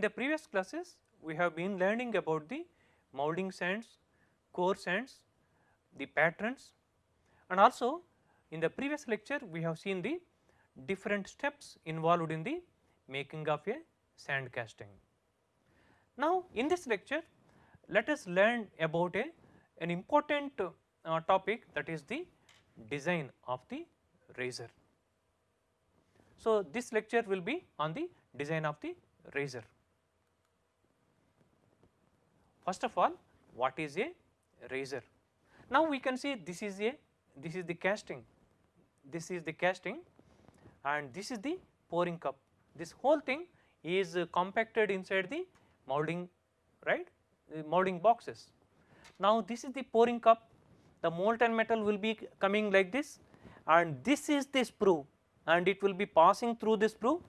In the previous classes we have been learning about the molding sands, core sands, the patterns and also in the previous lecture we have seen the different steps involved in the making of a sand casting. Now in this lecture let us learn about a an important uh, topic that is the design of the riser. So this lecture will be on the design of the riser. First of all what is a riser? Now we can see this is a this is the casting, this is the casting and this is the pouring cup. This whole thing is uh, compacted inside the molding right the molding boxes. Now this is the pouring cup the molten metal will be coming like this and this is the sprue and it will be passing through the sprue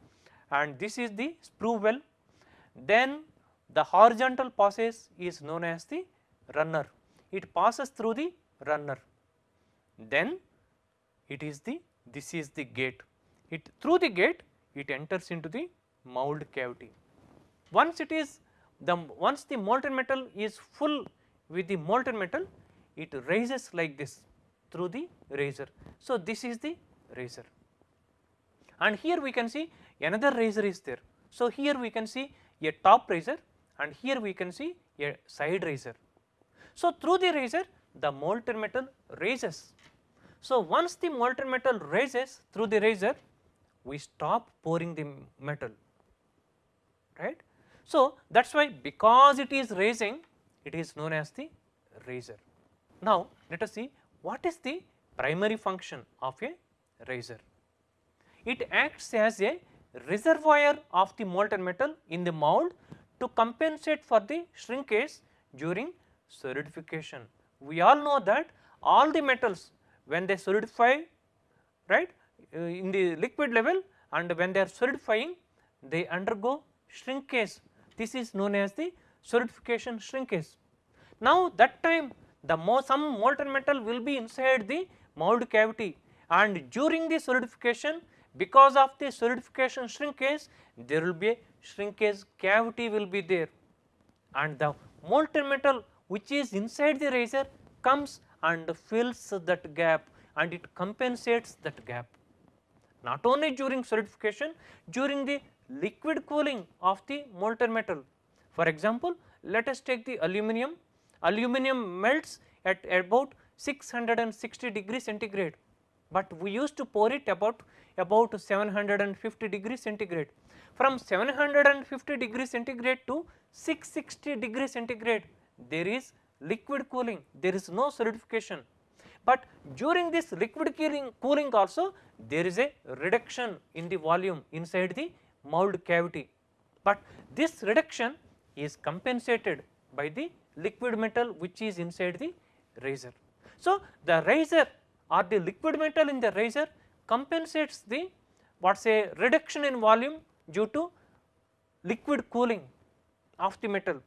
and this is the sprue well. Then the horizontal passage is known as the runner, it passes through the runner. Then it is the this is the gate, it through the gate it enters into the mold cavity. Once it is the once the molten metal is full with the molten metal it rises like this through the riser. So this is the riser and here we can see another riser is there. So here we can see a top riser and here we can see a side riser. So through the riser the molten metal raises. So once the molten metal raises through the riser we stop pouring the metal right. So that is why because it is raising it is known as the riser. Now let us see what is the primary function of a riser. It acts as a reservoir of the molten metal in the mold to compensate for the shrinkage during solidification. We all know that all the metals when they solidify right uh, in the liquid level and when they are solidifying they undergo shrinkage this is known as the solidification shrinkage. Now that time the some molten metal will be inside the mold cavity and during the solidification because of the solidification shrinkage there will be a shrinkage cavity will be there and the molten metal which is inside the riser comes and fills that gap and it compensates that gap. Not only during solidification, during the liquid cooling of the molten metal. For example, let us take the aluminum, aluminum melts at about 660 degree centigrade, but we used to pour it about about 750 degree centigrade. From 750 degree centigrade to 660 degree centigrade there is liquid cooling, there is no solidification. But during this liquid cooling, cooling also there is a reduction in the volume inside the mold cavity, but this reduction is compensated by the liquid metal which is inside the riser. So, the riser or the liquid metal in the riser compensates the what say reduction in volume due to liquid cooling of the metal.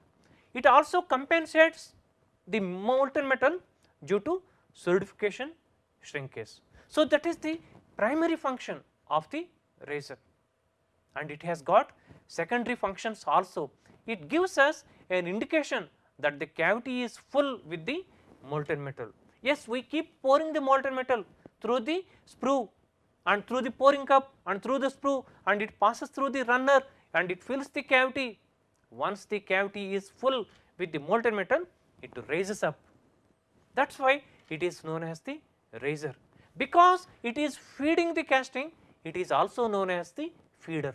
It also compensates the molten metal due to solidification shrinkage. So, that is the primary function of the riser and it has got secondary functions also. It gives us an indication that the cavity is full with the molten metal. Yes, we keep pouring the molten metal through the sprue and through the pouring cup and through the sprue and it passes through the runner and it fills the cavity. Once the cavity is full with the molten metal, it raises up. That is why it is known as the riser. Because it is feeding the casting, it is also known as the feeder.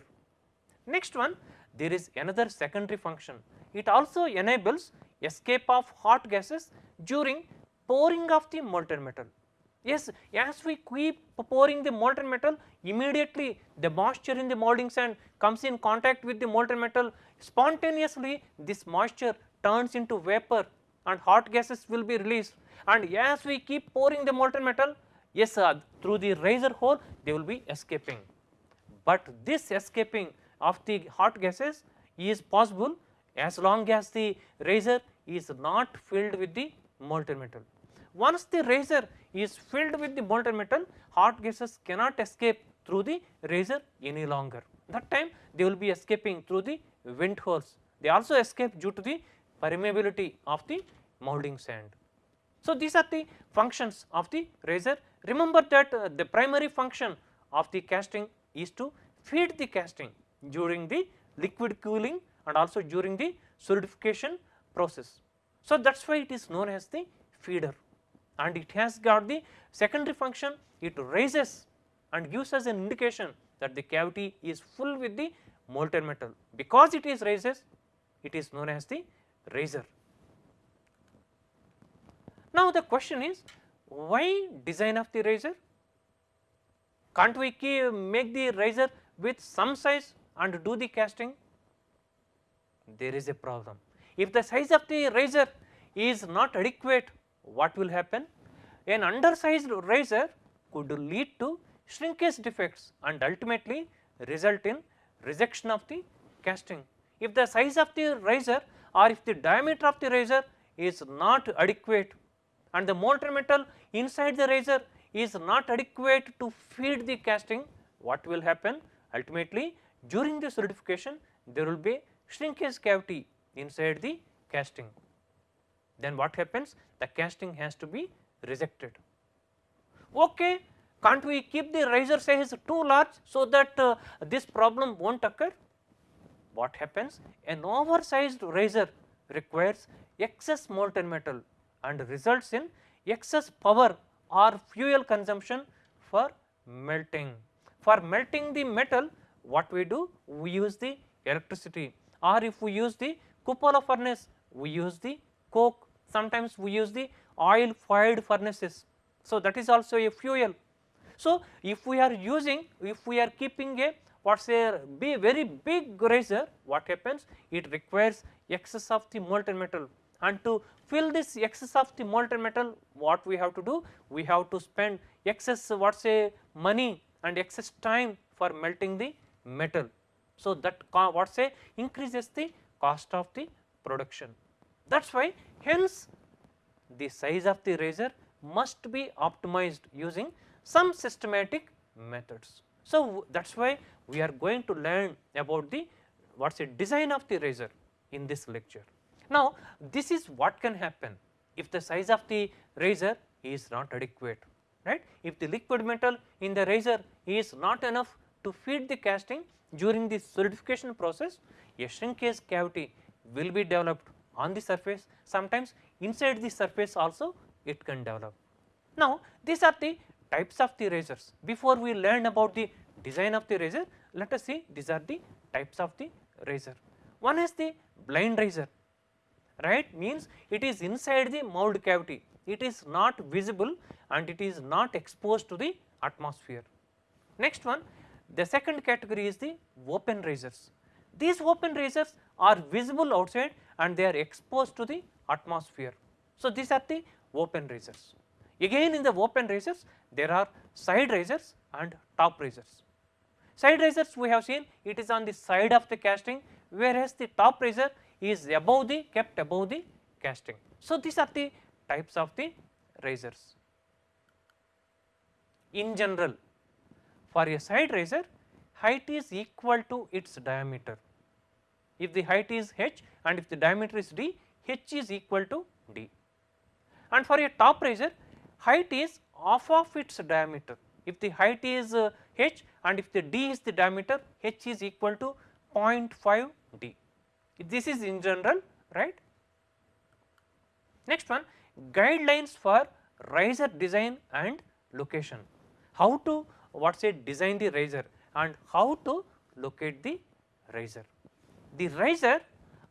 Next one, there is another secondary function. It also enables escape of hot gases during pouring of the molten metal. Yes, as we keep pouring the molten metal, immediately the moisture in the molding sand comes in contact with the molten metal, spontaneously this moisture turns into vapor and hot gases will be released and as we keep pouring the molten metal, yes uh, through the riser hole they will be escaping. But this escaping of the hot gases is possible as long as the riser is not filled with the molten metal. Once the riser is filled with the molten metal, hot gases cannot escape through the riser any longer. that time they will be escaping through the vent holes. They also escape due to the permeability of the moulding sand. So, these are the functions of the riser. Remember that uh, the primary function of the casting is to feed the casting during the liquid cooling and also during the solidification process. So, that is why it is known as the feeder and it has got the secondary function it raises and gives us an indication that the cavity is full with the molten metal because it is raises it is known as the riser. Now the question is why design of the riser? Can't we make the riser with some size and do the casting? There is a problem. If the size of the riser is not adequate, what will happen? An undersized riser could lead to shrinkage defects and ultimately result in rejection of the casting. If the size of the riser or if the diameter of the riser is not adequate and the molten metal inside the riser is not adequate to feed the casting, what will happen? Ultimately during the solidification there will be shrinkage cavity inside the casting. Then what happens? The casting has to be rejected. Okay, can't we keep the riser size too large so that uh, this problem will not occur? What happens? An oversized riser requires excess molten metal and results in excess power or fuel consumption for melting. For melting the metal what we do? We use the electricity or if we use the cupola furnace we use the coke sometimes we use the oil fired furnaces. So, that is also a fuel. So, if we are using if we are keeping a what say be very big riser what happens it requires excess of the molten metal and to fill this excess of the molten metal what we have to do we have to spend excess what say money and excess time for melting the metal. So, that what say increases the cost of the production that is why hence the size of the riser must be optimized using some systematic methods. So, that is why we are going to learn about the what is a design of the riser in this lecture. Now, this is what can happen if the size of the riser is not adequate right. If the liquid metal in the riser is not enough to feed the casting during the solidification process, a shrinkage cavity will be developed on the surface sometimes inside the surface also it can develop. Now, these are the types of the risers Before we learn about the design of the riser let us see these are the types of the riser. One is the blind riser right means it is inside the mould cavity, it is not visible and it is not exposed to the atmosphere. Next one, the second category is the open risers. These open risers are visible outside and they are exposed to the atmosphere. So, these are the open risers. Again in the open risers there are side risers and top risers. Side risers we have seen it is on the side of the casting whereas the top riser is above the kept above the casting. So, these are the types of the risers. In general for a side riser height is equal to its diameter. If the height is h and if the diameter is d, h is equal to d. And for a top riser height is half of its diameter. If the height is uh, h and if the d is the diameter, h is equal to 0.5 d. This is in general right. Next one guidelines for riser design and location. How to what say design the riser and how to locate the riser. The riser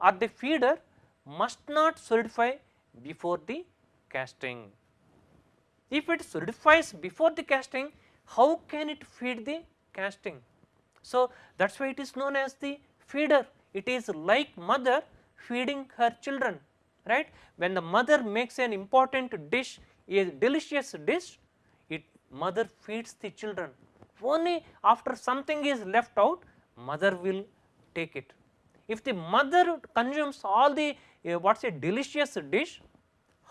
or the feeder must not solidify before the casting. If it solidifies before the casting, how can it feed the casting? So, that is why it is known as the feeder. It is like mother feeding her children, right. When the mother makes an important dish, a delicious dish, it mother feeds the children only after something is left out mother will take it. If the mother consumes all the uh, what is a delicious dish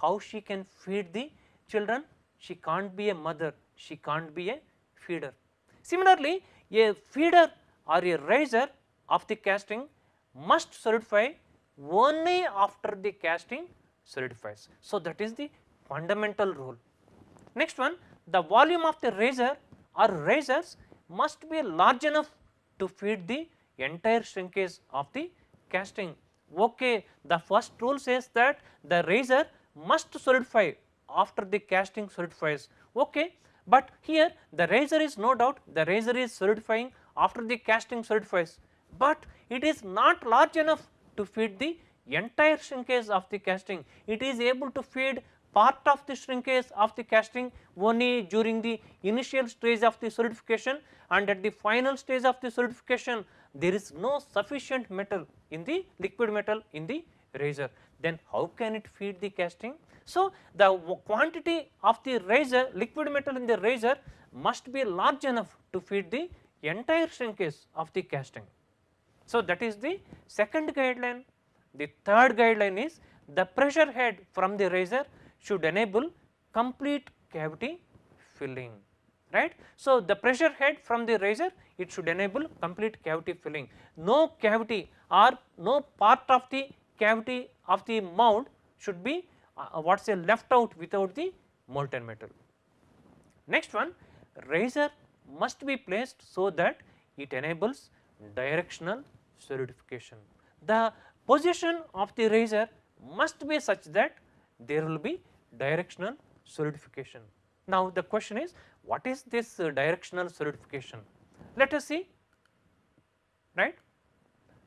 how she can feed the children she can't be a mother she can't be a feeder. Similarly, a feeder or a riser of the casting must solidify only after the casting solidifies. So, that is the fundamental rule. Next one the volume of the riser or risers must be large enough to feed the entire shrinkage of the casting. Okay, the first rule says that the riser must solidify after the casting solidifies. Okay, but here the riser is no doubt the riser is solidifying after the casting solidifies, but it is not large enough to feed the entire shrinkage of the casting. It is able to feed part of the shrinkage of the casting only during the initial stage of the solidification and at the final stage of the solidification there is no sufficient metal in the liquid metal in the riser. Then how can it feed the casting? So, the quantity of the riser liquid metal in the riser must be large enough to feed the entire shrinkage of the casting. So, that is the second guideline. The third guideline is the pressure head from the riser should enable complete cavity filling right. So, the pressure head from the riser it should enable complete cavity filling. No cavity or no part of the cavity of the mound should be uh, what say left out without the molten metal. Next one riser must be placed so that it enables directional solidification. The position of the riser must be such that there will be directional solidification. Now, the question is what is this uh, directional solidification? Let us see right.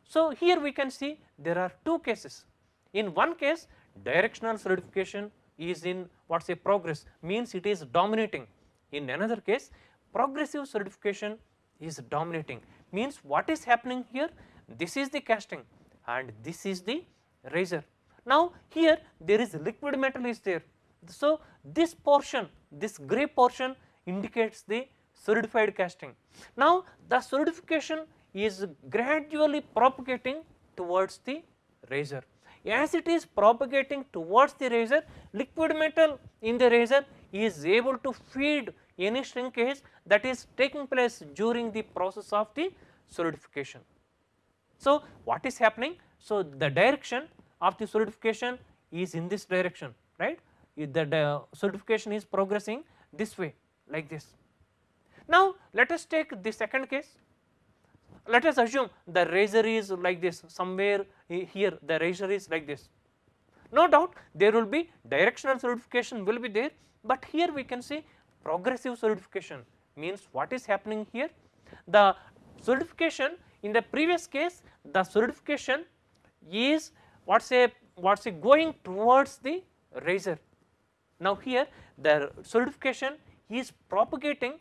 So, here we can see there are two cases. In one case directional solidification is in what say progress means it is dominating. In another case progressive solidification is dominating means what is happening here this is the casting and this is the riser. Now, here there is liquid metal is there. So, this portion this grey portion indicates the solidified casting. Now, the solidification is gradually propagating towards the riser. As it is propagating towards the riser, liquid metal in the riser is able to feed any shrinkage that is taking place during the process of the solidification. So, what is happening? So, the direction of the solidification is in this direction right the solidification is progressing this way like this. Now, let us take the second case let us assume the riser is like this somewhere here the riser is like this. No doubt there will be directional solidification will be there, but here we can see progressive solidification means what is happening here the solidification in the previous case the solidification is what say what say going towards the riser. Now here the solidification is propagating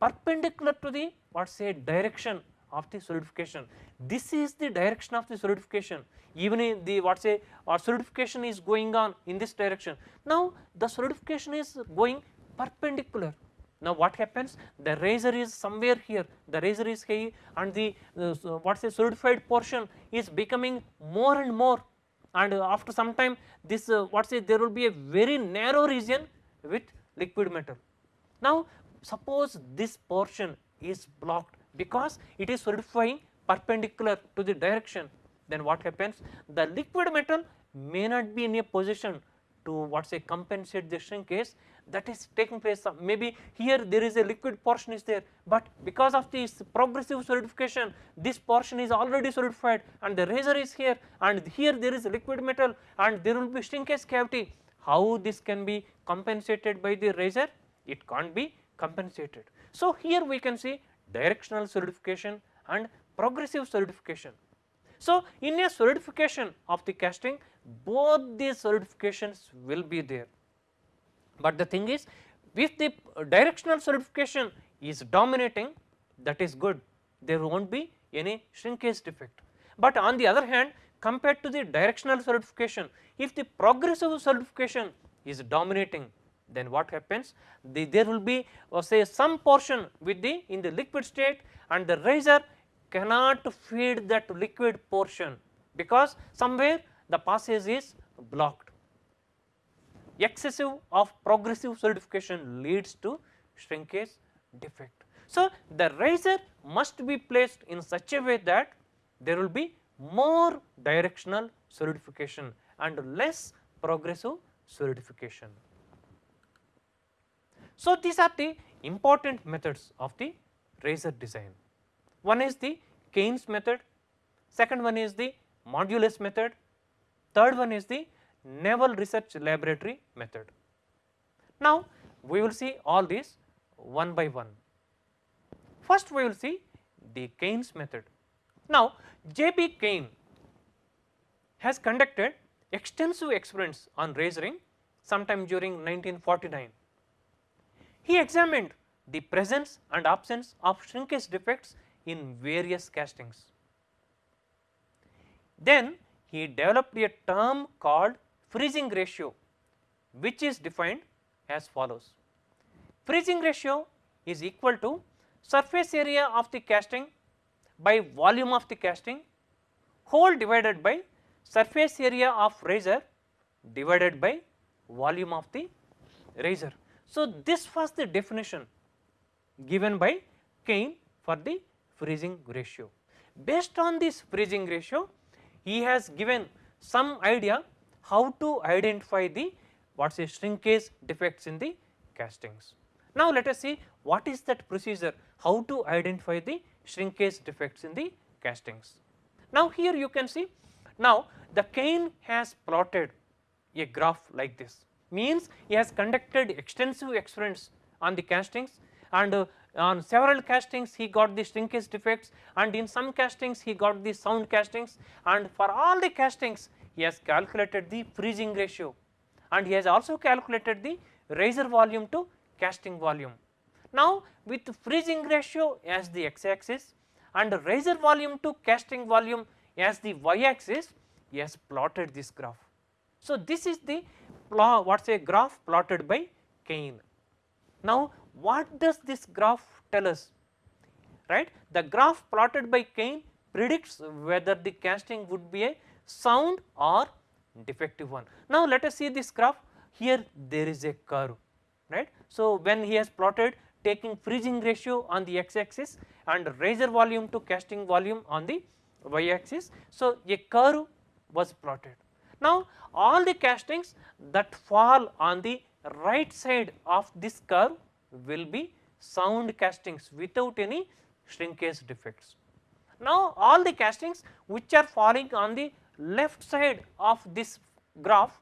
perpendicular to the what say direction of the solidification. This is the direction of the solidification even in the what say or solidification is going on in this direction. Now the solidification is going perpendicular. Now what happens the riser is somewhere here the riser is here and the uh, what say solidified portion is becoming more and more and uh, after some time this uh, what say there will be a very narrow region with liquid metal. Now suppose this portion is blocked because it is solidifying perpendicular to the direction. Then what happens? The liquid metal may not be in a position to what say compensate the shrinkage that is taking place. Maybe here there is a liquid portion is there but because of this progressive solidification this portion is already solidified and the riser is here and here there is liquid metal and there will be shrinkage cavity. How this can be compensated by the riser it can't be compensated. So here we can see directional solidification and progressive solidification. So, in a solidification of the casting both these solidifications will be there, but the thing is if the directional solidification is dominating that is good there will not be any shrinkage defect. But on the other hand compared to the directional solidification if the progressive solidification is dominating then what happens the, there will be uh, say some portion with the in the liquid state and the riser cannot feed that liquid portion because somewhere the passage is blocked. Excessive of progressive solidification leads to shrinkage defect. So, the riser must be placed in such a way that there will be more directional solidification and less progressive solidification. So, these are the important methods of the riser design. One is the Caine's method, second one is the modulus method, third one is the Naval Research Laboratory method. Now, we will see all these one by one. First we will see the Caine's method. Now, J.B. Caine has conducted extensive experiments on risering sometime during 1949. He examined the presence and absence of shrinkage defects in various castings. Then he developed a term called freezing ratio which is defined as follows. Freezing ratio is equal to surface area of the casting by volume of the casting whole divided by surface area of riser divided by volume of the riser. So, this was the definition given by Caine for the freezing ratio. Based on this freezing ratio, he has given some idea how to identify the what is shrinkage defects in the castings. Now, let us see what is that procedure how to identify the shrinkage defects in the castings. Now, here you can see now the Caine has plotted a graph like this means he has conducted extensive experiments on the castings and uh, on several castings he got the shrinkage defects and in some castings he got the sound castings and for all the castings he has calculated the freezing ratio and he has also calculated the riser volume to casting volume. Now, with freezing ratio as the x axis and riser volume to casting volume as the y axis, he has plotted this graph. So, this is the what is a graph plotted by Caine. Now, what does this graph tell us right the graph plotted by Caine predicts whether the casting would be a sound or defective one. Now, let us see this graph here there is a curve right. So, when he has plotted taking freezing ratio on the x axis and riser volume to casting volume on the y axis. So, a curve was plotted. Now, all the castings that fall on the right side of this curve will be sound castings without any shrinkage defects. Now, all the castings which are falling on the left side of this graph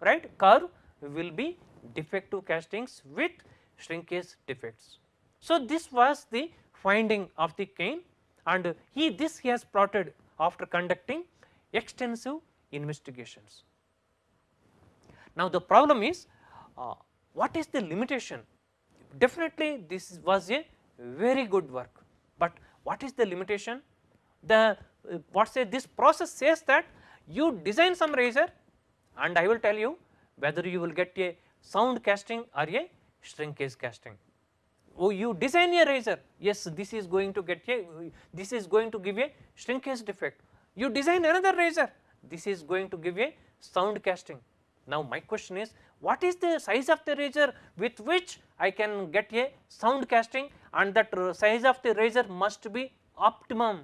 right curve will be defective castings with shrinkage defects. So, this was the finding of the Caine and he this he has plotted after conducting extensive investigations. Now, the problem is uh, what is the limitation? Definitely this was a very good work, but what is the limitation? The uh, what say this process says that you design some riser and I will tell you whether you will get a sound casting or a shrinkage casting. Oh, you design a riser, yes, this is going to get a, this is going to give a shrinkage defect. You design another riser, this is going to give a sound casting. Now, my question is, what is the size of the riser with which I can get a sound casting and that size of the riser must be optimum.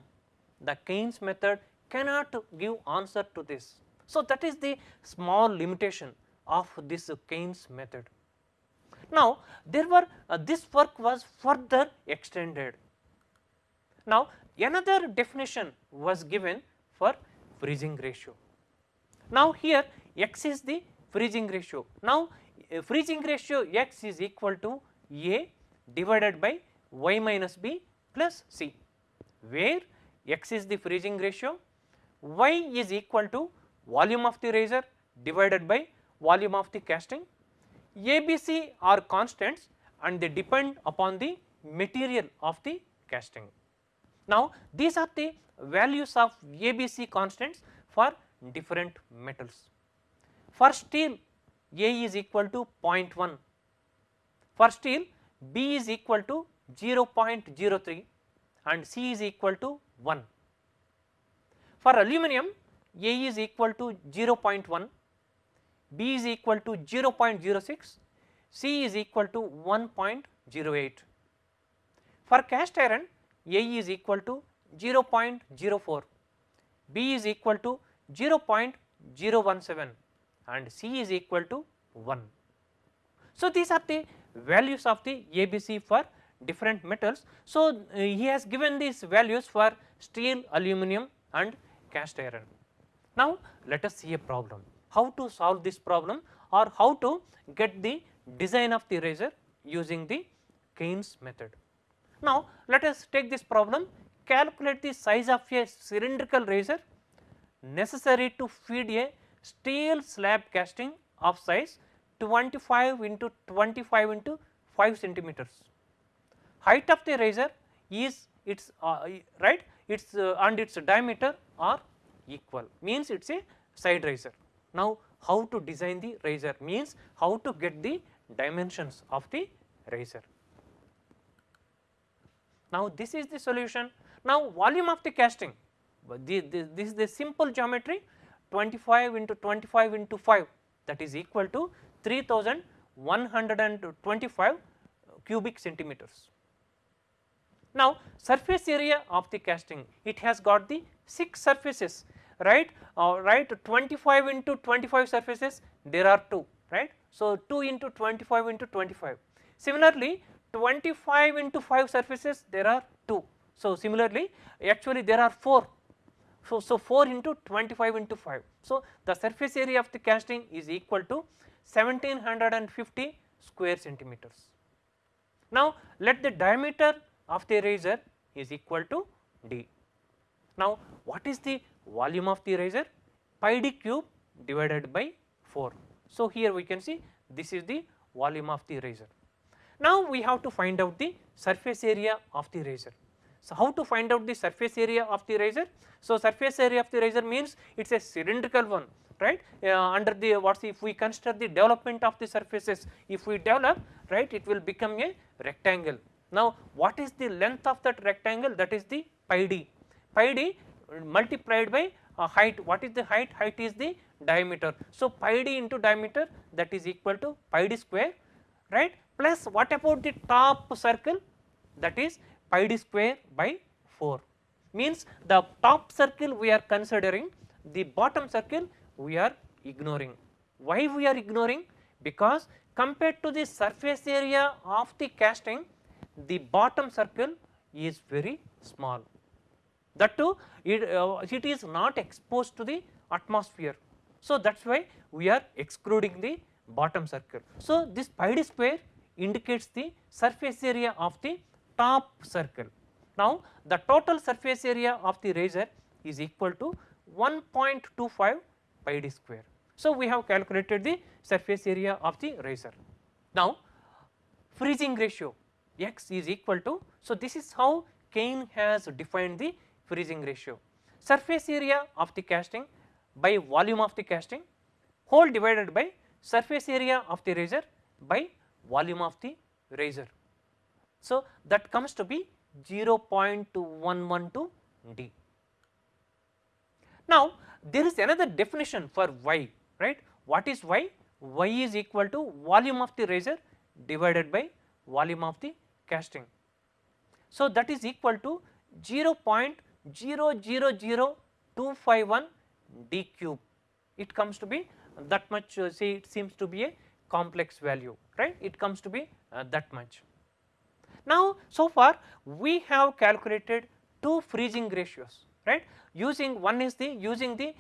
The Caine's method cannot give answer to this. So, that is the small limitation of this Caine's method. Now, there were uh, this work was further extended. Now, another definition was given for freezing ratio. Now, here x is the freezing ratio. Now, uh, freezing ratio x is equal to A divided by y minus b plus c, where x is the freezing ratio, y is equal to volume of the riser divided by volume of the casting. ABC are constants and they depend upon the material of the casting. Now, these are the values of ABC constants for different metals. For steel A is equal to 0.1, for steel B is equal to 0.03 and C is equal to 1. For aluminum A is equal to 0.1 B is equal to 0.06, C is equal to 1.08. for cast iron A is equal to 0.04, B is equal to 0.017 and C is equal to 1. So, these are the values of the ABC for different metals. So, uh, he has given these values for steel, aluminum and cast iron. Now, let us see a problem, how to solve this problem or how to get the design of the riser using the Caine's method. Now, let us take this problem calculate the size of a cylindrical riser necessary to feed a steel slab casting of size 25 into 25 into 5 centimeters. Height of the riser is its uh, right its uh, and its diameter are equal means it is a side riser. Now, how to design the riser means how to get the dimensions of the riser. Now, this is the solution. Now, volume of the casting the, the, this is the simple geometry 25 into 25 into 5 that is equal to 3125 cubic centimeters. Now, surface area of the casting it has got the 6 surfaces right uh, right 25 into 25 surfaces there are 2 right. So, 2 into 25 into 25 similarly 25 into 5 surfaces there are 2. So, similarly actually there are 4 so, so 4 into 25 into 5. So, the surface area of the casting is equal to 1750 square centimeters. Now, let the diameter of the riser is equal to d. Now, what is the volume of the riser? Pi d cube divided by 4. So, here we can see this is the volume of the riser. Now, we have to find out the surface area of the riser. So, how to find out the surface area of the riser? So, surface area of the riser means it is a cylindrical one right uh, under the what if we consider the development of the surfaces if we develop right it will become a rectangle. Now, what is the length of that rectangle that is the pi d pi d multiplied by uh, height what is the height height is the diameter. So, pi d into diameter that is equal to pi d square right plus what about the top circle that is pi d square by 4 means the top circle we are considering the bottom circle we are ignoring. Why we are ignoring? Because compared to the surface area of the casting the bottom circle is very small that too it, uh, it is not exposed to the atmosphere. So, that is why we are excluding the bottom circle. So, this pi d square indicates the surface area of the top circle. Now, the total surface area of the riser is equal to 1.25 pi d square. So, we have calculated the surface area of the riser. Now, freezing ratio x is equal to, so this is how Caine has defined the freezing ratio. Surface area of the casting by volume of the casting whole divided by surface area of the riser by volume of the riser. So, that comes to be 0.112 D. Now, there is another definition for Y, right. What is Y? Y is equal to volume of the riser divided by volume of the casting. So, that is equal to 0.000251 D cube. It comes to be that much uh, say it seems to be a complex value, right. It comes to be uh, that much. Now, so far we have calculated two freezing ratios right using one is the using the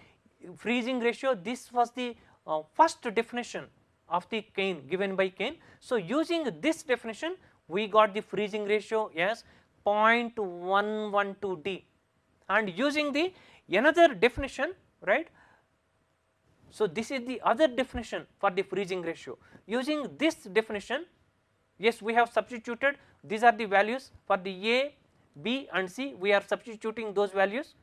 freezing ratio this was the uh, first definition of the Caine given by Caine. So, using this definition we got the freezing ratio as 0.112 D and using the another definition right. So, this is the other definition for the freezing ratio using this definition yes we have substituted these are the values for the A, B and C we are substituting those values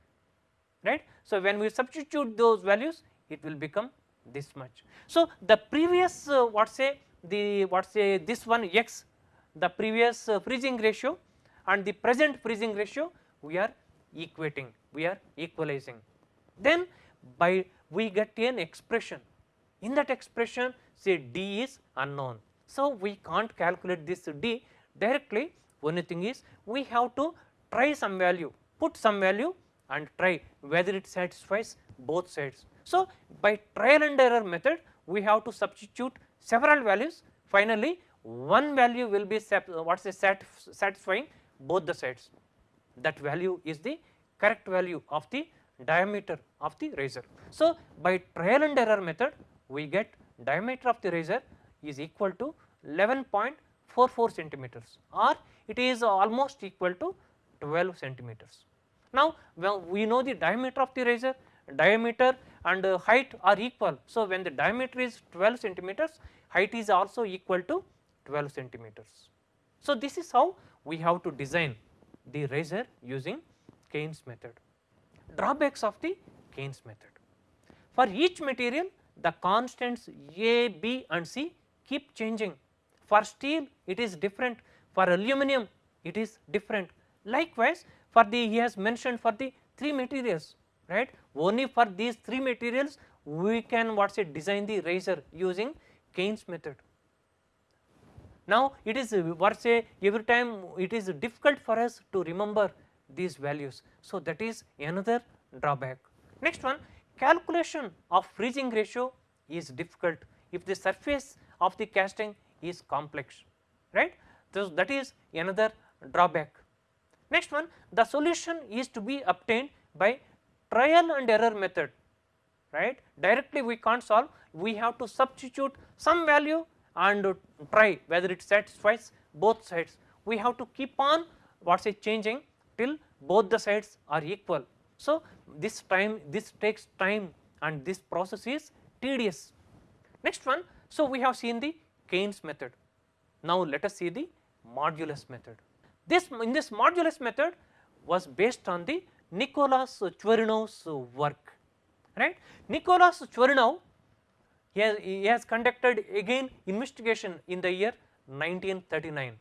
right. So, when we substitute those values it will become this much. So, the previous uh, what say the what say this one x the previous uh, freezing ratio and the present freezing ratio we are equating we are equalizing. Then by we get an expression in that expression say d is unknown. So, we can't calculate this d directly only thing is we have to try some value, put some value and try whether it satisfies both sides. So, by trial and error method we have to substitute several values finally one value will be what is sat satisfying both the sides that value is the correct value of the diameter of the riser. So, by trial and error method we get diameter of the riser is equal to 11.44 centimeters or it is almost equal to 12 centimeters. Now, when we know the diameter of the riser diameter and uh, height are equal. So, when the diameter is 12 centimeters height is also equal to 12 centimeters. So, this is how we have to design the riser using Caine's method. Drawbacks of the Caine's method. For each material the constants A, B and C keep changing. For steel it is different, for aluminum it is different. Likewise, for the he has mentioned for the three materials right only for these three materials we can what say design the riser using Caine's method. Now, it is what say every time it is difficult for us to remember these values. So, that is another drawback. Next one calculation of freezing ratio is difficult if the surface of the casting is complex right. So, that is another drawback. Next one the solution is to be obtained by trial and error method right directly we can't solve we have to substitute some value and try whether it satisfies both sides. We have to keep on what say changing till both the sides are equal. So, this time this takes time and this process is tedious. Next one, so we have seen the Caine's method. Now, let us see the modulus method. This in this modulus method was based on the Nicholas Chvorinov's work, right. Nicholas Chvorinov he he has conducted again investigation in the year 1939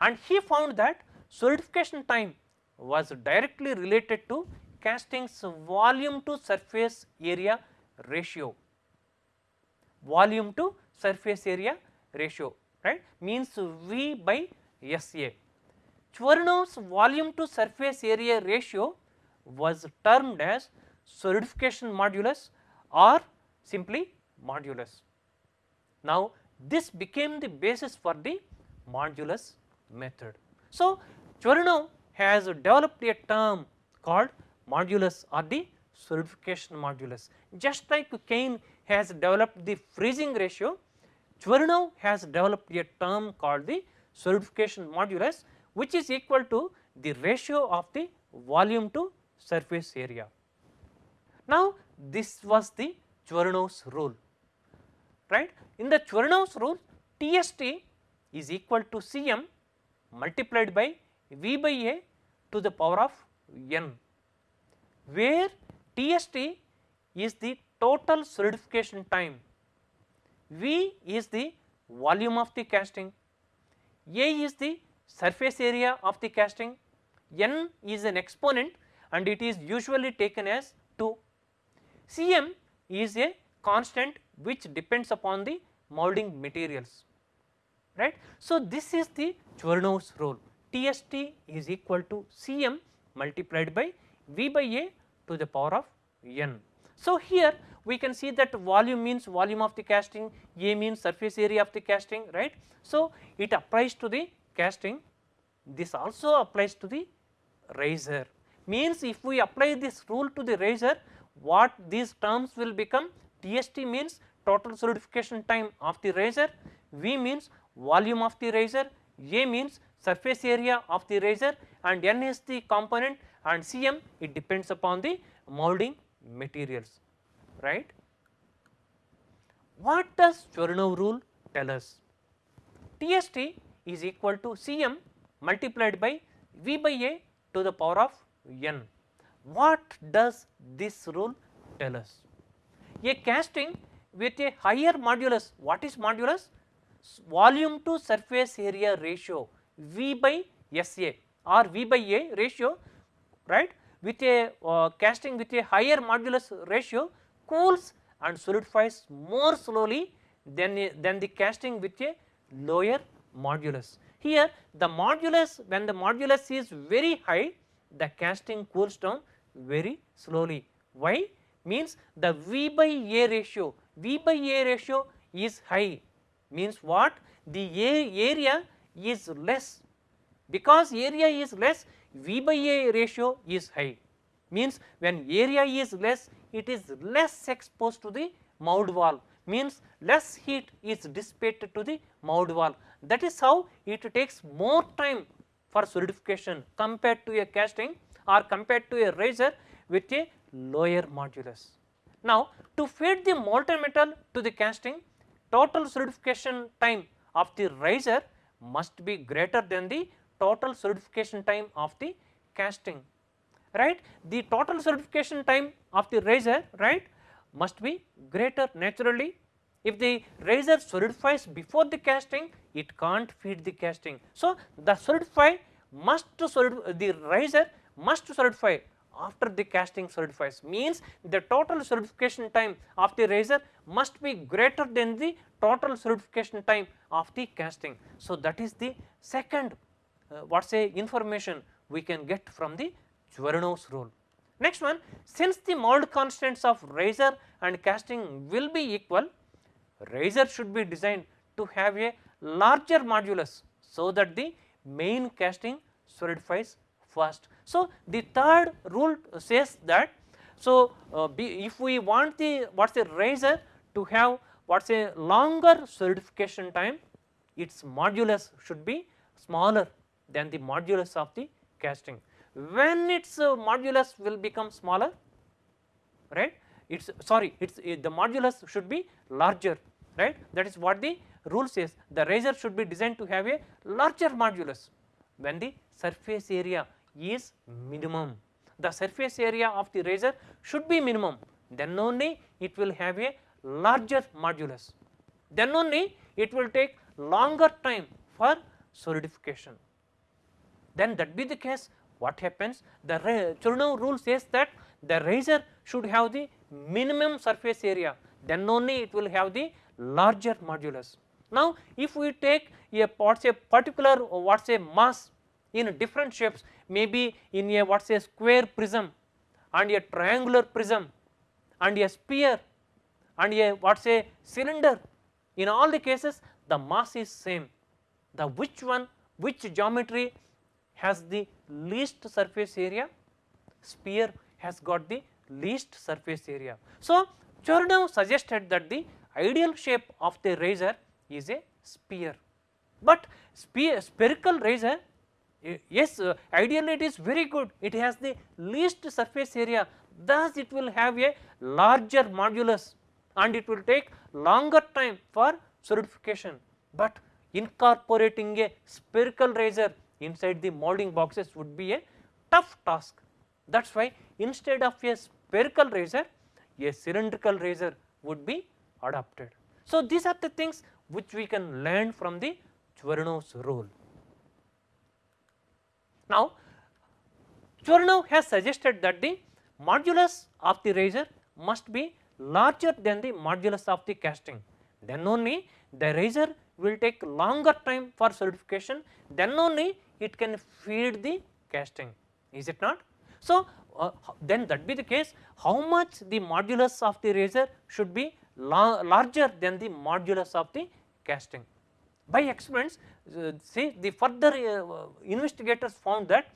and he found that solidification time was directly related to casting's volume to surface area ratio, volume to surface area ratio right means V by SA. Chvorinov's volume to surface area ratio was termed as solidification modulus or simply modulus. Now, this became the basis for the modulus method. So, Chvorinov has developed a term called modulus or the solidification modulus. Just like Kane has developed the freezing ratio, Chvorinov has developed a term called the solidification modulus which is equal to the ratio of the volume to surface area. Now, this was the Chvorinov's rule right. In the Chvorinov's rule TST is equal to Cm multiplied by V by A to the power of n where TST is the total solidification time, V is the volume of the casting, A is the surface area of the casting, n is an exponent and it is usually taken as 2. Cm is a constant which depends upon the molding materials. Right. So, this is the Chvorinov's rule TST is equal to Cm multiplied by V by A to the power of n. So, here we can see that volume means volume of the casting, A means surface area of the casting right. So, it applies to the casting. This also applies to the riser. Means if we apply this rule to the riser what these terms will become? TST means total solidification time of the riser, V means volume of the riser, A means surface area of the riser and N is the component and Cm it depends upon the molding materials right. What does Chvorinov rule tell us? TST is equal to Cm multiplied by V by A to the power of n. What does this rule tell us? A casting with a higher modulus, what is modulus? Volume to surface area ratio V by SA or V by A ratio right with a uh, casting with a higher modulus ratio cools and solidifies more slowly than, than the casting with a lower modulus. here the modulus when the modulus is very high the casting cools down very slowly. Why? Means the V by A ratio, V by A ratio is high means what? The A area is less. Because area is less V by A ratio is high. Means when area is less it is less exposed to the mould wall. Means less heat is dissipated to the mould wall. That is how it takes more time for solidification compared to a casting or compared to a riser with a lower modulus. Now to feed the molten metal to the casting total solidification time of the riser must be greater than the total solidification time of the casting right. The total solidification time of the riser right must be greater naturally. If the riser solidifies before the casting it can't feed the casting. So, the solidify must solid the riser must solidify after the casting solidifies means the total solidification time of the riser must be greater than the total solidification time of the casting. So, that is the second uh, what say information we can get from the Chvorinov's rule. Next one since the mold constants of riser and casting will be equal riser should be designed to have a larger modulus so that the main casting solidifies first. So, the third rule says that so uh, if we want the what is a riser to have what is a longer solidification time its modulus should be smaller than the modulus of the casting. When its uh, modulus will become smaller right its sorry its uh, the modulus should be larger right? That is what the rule says. The riser should be designed to have a larger modulus. When the surface area is mm-hmm. minimum. The surface area of the riser should be minimum. Then only it will have a larger modulus. Then only it will take longer time for solidification. Then that be the case what happens? The Chvorinov rule says that the riser should have the minimum surface area. Then only it will have the larger modulus. Now if we take a what say particular what say mass in different shapes maybe in a what say square prism and a triangular prism and a sphere and a what say cylinder. In all the cases the mass is same. The which one which geometry has the least surface area, sphere has got the least surface area. So, Chvorinov suggested that the ideal shape of the riser is a sphere, but sphere, spherical riser yes uh, ideally it is very good it has the least surface area thus it will have a larger modulus and it will take longer time for solidification, but incorporating a spherical riser inside the molding boxes would be a tough task. That is why instead of a spherical riser, a cylindrical riser would be adopted. So, these are the things which we can learn from the Chvorinov's rule. Now, Chvorinov has suggested that the modulus of the riser must be larger than the modulus of the casting, then only the riser will take longer time for solidification, then only it can feed the casting is it not. So, uh, then that be the case how much the modulus of the riser should be la larger than the modulus of the casting. By experiments uh, see the further uh, investigators found that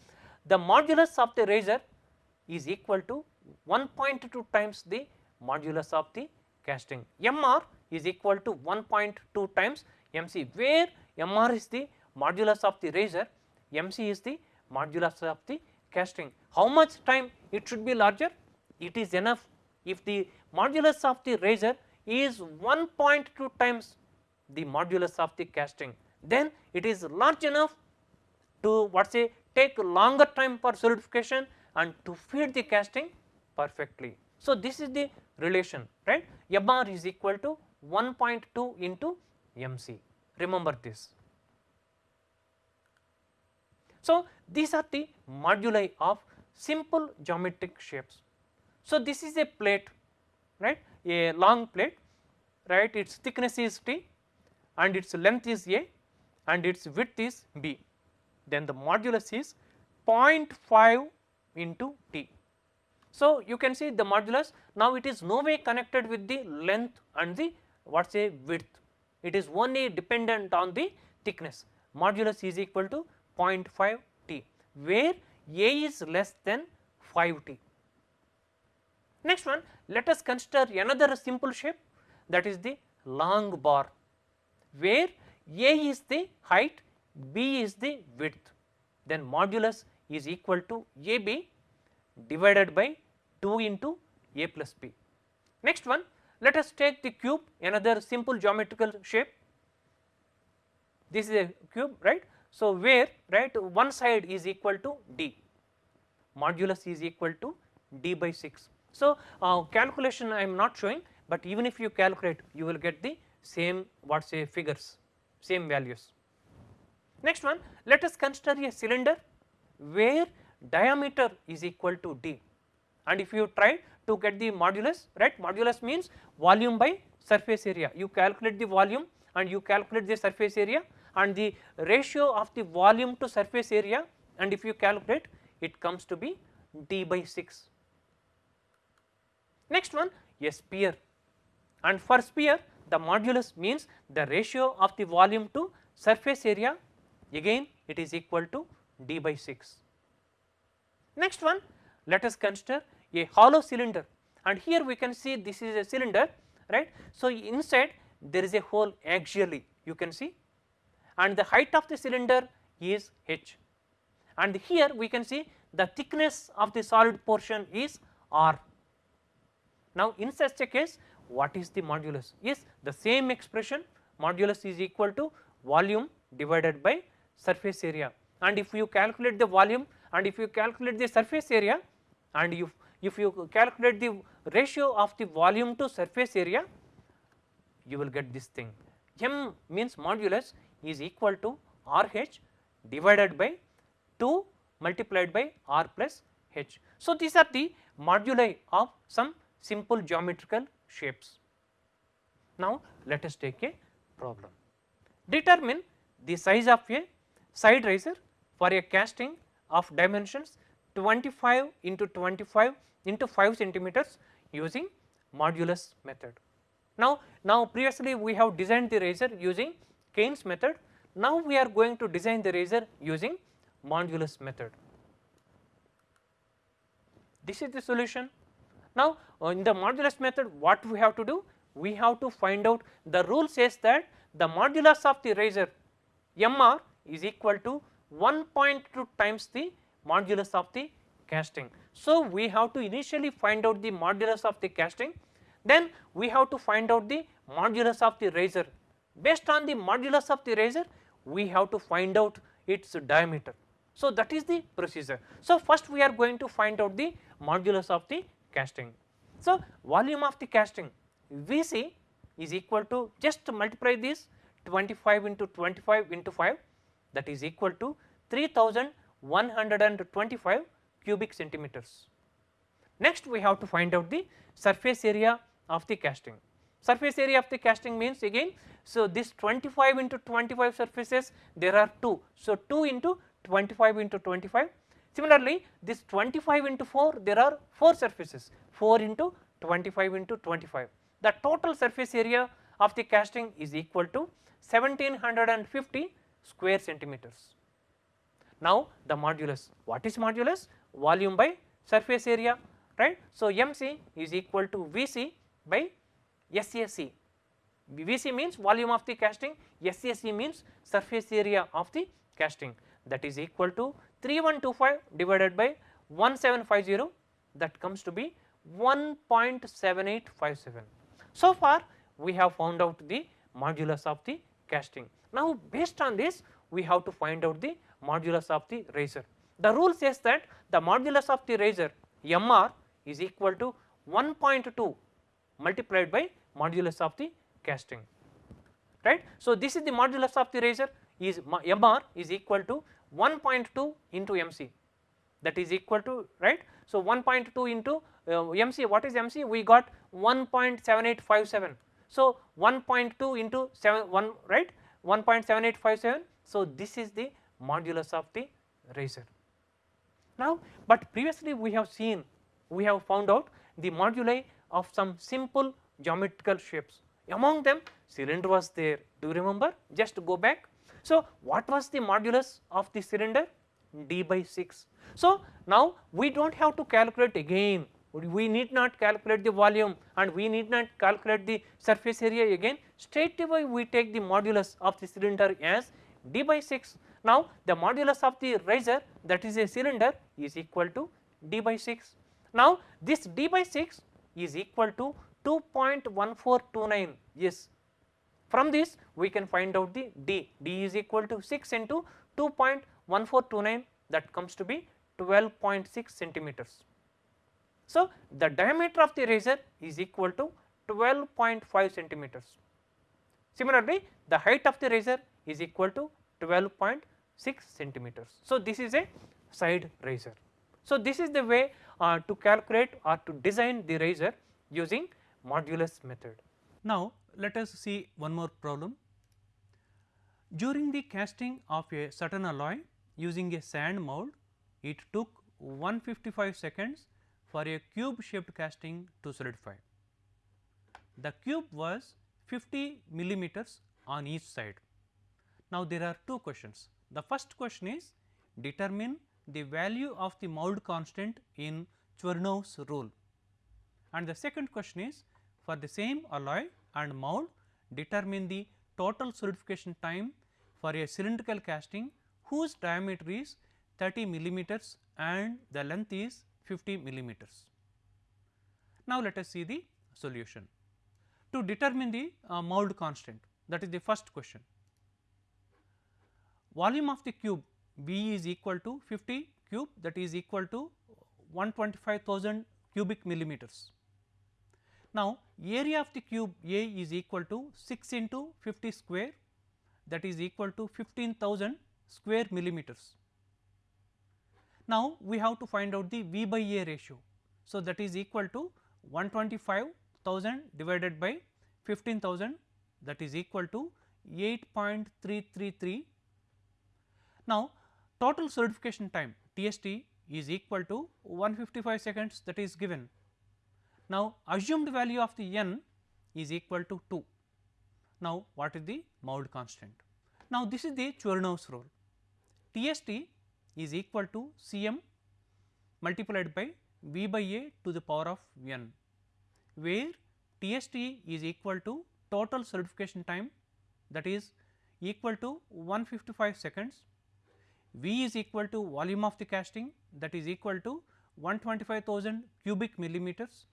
the modulus of the riser is equal to 1.2 times the modulus of the casting. MR is equal to 1.2 times MC where MR is the modulus of the riser MC is the modulus of the casting. How much time it should be larger? It is enough if the modulus of the riser is 1.2 times the modulus of the casting then it is large enough to what say take longer time for solidification and to feed the casting perfectly. So, this is the relation right MR is equal to 1.2 into MC remember this. So, these are the moduli of simple geometric shapes. So, this is a plate right a long plate right its thickness is t and its length is a and its width is b, then the modulus is 0.5 into t. So, you can see the modulus. Now it is no way connected with the length and the what say width, it is only dependent on the thickness. Modulus is equal to 0.5 t where a is less than 5 t. Next one let us consider another simple shape that is the long bar where a is the height b is the width then modulus is equal to ab divided by 2 into a plus b. Next one let us take the cube another simple geometrical shape this is a cube right. So, where right one side is equal to d modulus is equal to d by 6. So, uh, calculation I am not showing, but even if you calculate you will get the same what say figures same values. Next one let us consider a cylinder where diameter is equal to d and if you try to get the modulus right modulus means volume by surface area you calculate the volume and you calculate the surface area and the ratio of the volume to surface area and if you calculate it comes to be d by 6. Next one a sphere and for sphere the modulus means the ratio of the volume to surface area again it is equal to d by 6. Next one let us consider a hollow cylinder and here we can see this is a cylinder right. So, inside there is a hole axially you can see and the height of the cylinder is h and here we can see the thickness of the solid portion is r. Now, in such a case what is the modulus? Is the same expression modulus is equal to volume divided by surface area. And if you calculate the volume and if you calculate the surface area and if you calculate the ratio of the volume to surface area you will get this thing. M means modulus is equal to RH divided by 2 multiplied by R plus H. So, these are the moduli of some simple geometrical shapes. Now, let us take a problem. Determine the size of a side riser for a casting of dimensions 25 into 25 into 5 centimeters using modulus method. Now, now previously we have designed the riser using Caine's method. Now, we are going to design the riser using modulus method. This is the solution. Now, uh, in the modulus method what we have to do? We have to find out the rule says that the modulus of the riser MR is equal to 1.2 times the modulus of the casting. So, we have to initially find out the modulus of the casting then we have to find out the modulus of the riser based on the modulus of the riser we have to find out its diameter. So, that is the procedure. So, first we are going to find out the modulus of the casting. So, volume of the casting Vc is equal to just to multiply this 25 into 25 into 5 that is equal to 3125 cubic centimeters. Next we have to find out the surface area of the casting. Surface area of the casting means again, so this 25 into 25 surfaces there are 2. So, 2 into 25 into 25. Similarly, this 25 into 4 there are 4 surfaces 4 into 25 into 25. The total surface area of the casting is equal to 1750 square centimeters. Now, the modulus what is modulus volume by surface area right. So, MC is equal to Vc by SAC. VC means volume of the casting, SAC means surface area of the casting that is equal to 3125 divided by 1750 that comes to be 1.7857. So far we have found out the modulus of the casting. Now based on this we have to find out the modulus of the riser. The rule says that the modulus of the riser MR is equal to 1.2 multiplied by modulus of the casting right. So, this is the modulus of the riser is MR is equal to 1.2 into MC that is equal to right. So, 1.2 into uh, MC what is MC we got 1.7857. So, 1.2 into 7 1 right 1.7857 So, this is the modulus of the riser. Now, but previously we have seen we have found out the moduli of some simple geometrical shapes among them cylinder was there do you remember just go back. So, what was the modulus of the cylinder d by 6. So, now we do not have to calculate again we need not calculate the volume and we need not calculate the surface area again straight away we take the modulus of the cylinder as d by 6. Now, the modulus of the riser that is a cylinder is equal to d by 6. Now, this d by 6 is equal to 2.1429 yes from this we can find out the d, d is equal to 6 into 2.1429 that comes to be 12.6 centimeters. So, the diameter of the riser is equal to 12.5 centimeters. Similarly, the height of the riser is equal to 12.6 centimeters. So, this is a side riser. So, this is the way uh, to calculate or to design the riser using modulus method. Now, let us see one more problem. During the casting of a certain alloy using a sand mold, it took 155 seconds for a cube shaped casting to solidify. The cube was 50 millimeters on each side. Now, there are two questions. The first question is determine the value of the mold constant in Chvorinov's rule and the second question is for the same alloy and mold determine the total solidification time for a cylindrical casting whose diameter is 30 millimeters and the length is 50 millimeters. Now, let us see the solution. To determine the uh, mold constant that is the first question. Volume of the cube B is equal to 50 cube that is equal to 125,000 cubic millimeters. Now, area of the cube A is equal to 6 into 50 square that is equal to 15,000 square millimeters. Now, we have to find out the V by A ratio. So, that is equal to 125,000 divided by 15,000 that is equal to 8.333. Now, total solidification time TST is equal to 155 seconds that is given. Now, assumed value of the n is equal to 2. Now, what is the mold constant? Now, this is the Chvorinov's rule. TST is equal to C m multiplied by V by A to the power of n, where TST is equal to total solidification time that is equal to 155 seconds, V is equal to volume of the casting that is equal to 125,000 cubic millimeters,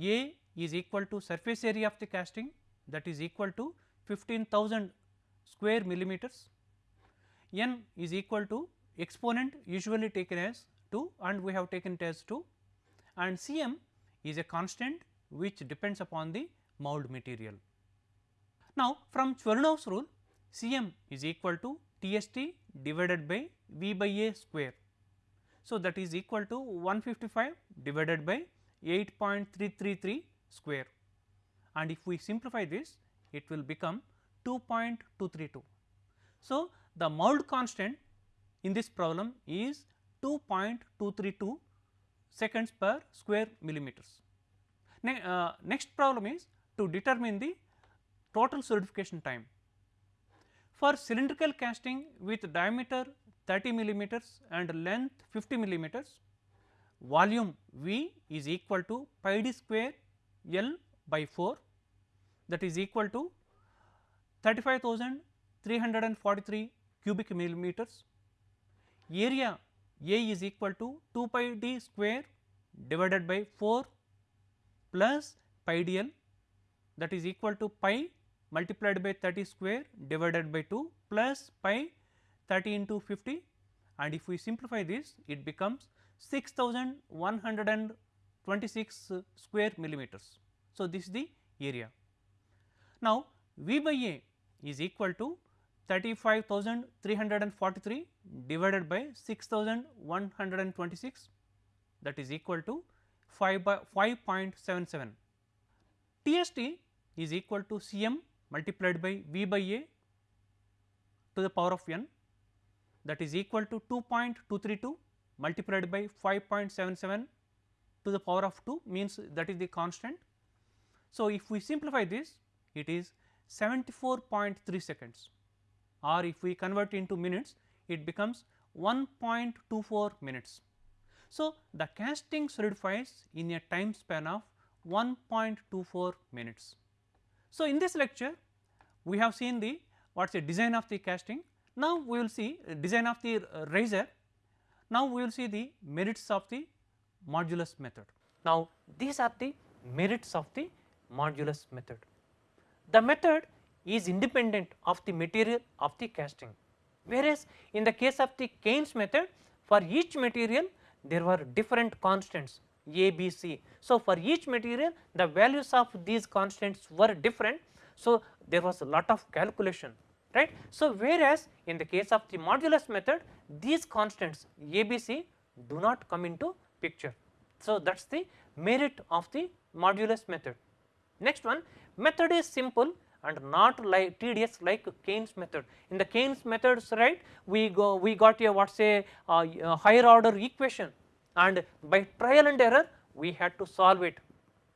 A is equal to surface area of the casting that is equal to 15,000 square millimeters, n is equal to exponent usually taken as 2 and we have taken it as 2 and Cm is a constant which depends upon the mold material. Now, from Chvorinov's rule Cm is equal to Tst divided by V by A square. So, that is equal to 155 divided by 8.333 square and if we simplify this it will become 2.232. So, the mold constant in this problem is 2.232 seconds per square millimeters. Ne uh, next problem is to determine the total solidification time. For cylindrical casting with diameter 30 millimeters and length 50 millimeters, volume V is equal to pi d square L by 4 that is equal to 35,343 cubic millimeters. Area A is equal to 2 pi d square divided by 4 plus pi d l that is equal to pi multiplied by 30 square divided by 2 plus pi 30 into 50 and if we simplify this it becomes 6126 square millimeters. So, this is the area. Now, V by A is equal to 35,343 divided by 6126 that is equal to 5 by 5.77. TST is equal to Cm multiplied by V by A to the power of n that is equal to 2.232 multiplied by 5.77 to the power of 2 means that is the constant. So, if we simplify this it is 74.3 seconds or if we convert into minutes it becomes 1.24 minutes. So, the casting solidifies in a time span of 1.24 minutes. So, in this lecture we have seen the what is the design of the casting. Now, we will see design of the uh, riser. Now, we will see the merits of the modulus method. Now, these are the merits of the modulus method. The method is independent of the material of the casting, whereas in the case of the Caine's method for each material there were different constants A, B, C. So, for each material the values of these constants were different. So, there was a lot of calculation right. So, whereas in the case of the modulus method these constants A, B, C do not come into picture. So, that is the merit of the modulus method. Next one method is simple and not like tedious like Caine's method. In the Caine's methods right we go we got a what say uh, a higher order equation and by trial and error we had to solve it.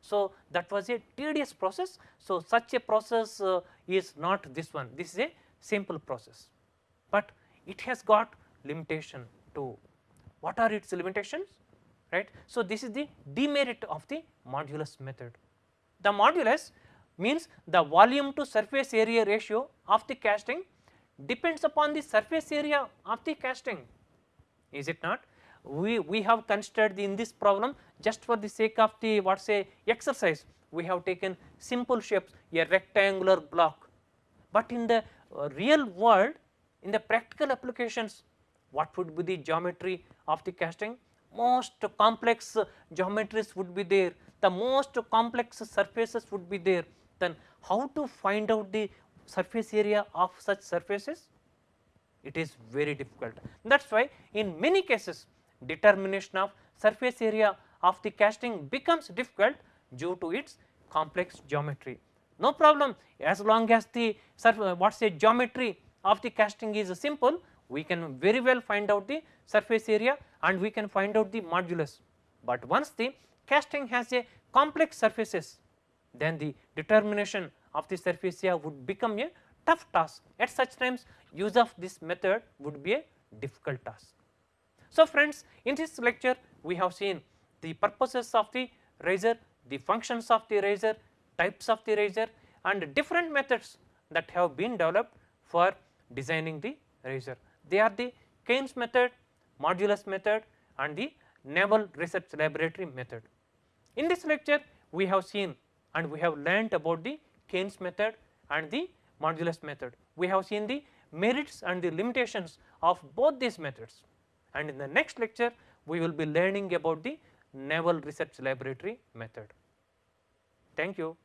So, that was a tedious process. So, such a process uh, is not this one this is a simple process, but it has got limitation too. What are its limitations right. So, this is the demerit of the modulus method. The modulus means the volume to surface area ratio of the casting depends upon the surface area of the casting is it not we we have considered in this problem just for the sake of the what say exercise we have taken simple shapes a rectangular block but in the real world in the practical applications what would be the geometry of the casting? Most complex geometries would be there. The most complex surfaces would be there. Then how to find out the surface area of such surfaces? It is very difficult. That is why in many cases determination of surface area of the casting becomes difficult due to its complex geometry. No problem as long as the surface uh, what say geometry of the casting is simple we can very well find out the surface area and we can find out the modulus. But once the casting has a complex surfaces then the determination of the surface area would become a tough task at such times use of this method would be a difficult task. So, friends in this lecture we have seen the purposes of the riser, the functions of the riser, types of the riser and different methods that have been developed for designing the riser. They are the Caine's method, modulus method and the Naval Research Laboratory method. In this lecture we have seen and we have learnt about the Caine's method and the modulus method. We have seen the merits and the limitations of both these methods and in the next lecture we will be learning about the Naval Research Laboratory method. Thank you.